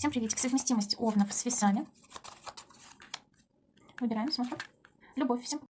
Всем приветик. Совместимость овнов с весами. Выбираем, смотрим. Любовь всем.